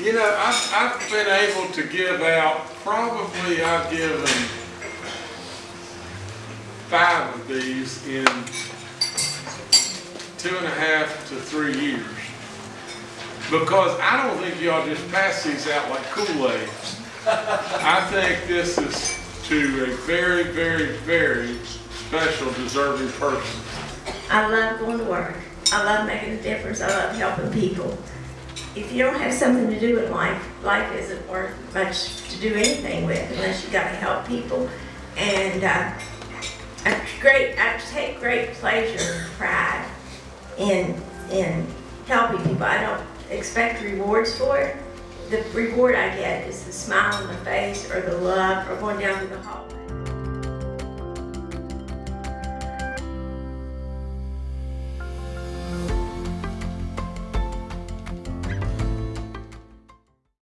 You know, I've, I've been able to give out, probably I've given five of these in two and a half to three years. Because I don't think y'all just pass these out like Kool-Aid. I think this is to a very, very, very special deserving person. I love going to work. I love making a difference. I love helping people. If you don't have something to do in life, life isn't worth much to do anything with unless you gotta help people. And, uh, I great, I take great pleasure and pride in, in helping people. I don't expect rewards for it. The reward I get is the smile on the face or the love or going down to the hallway.